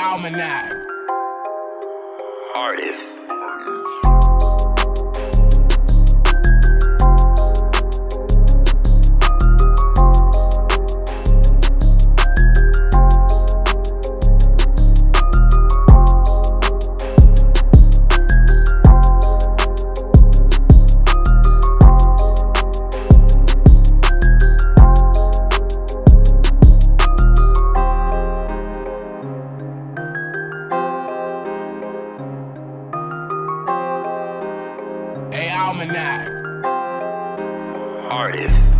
Almanac. Artist. Almanac. Artist.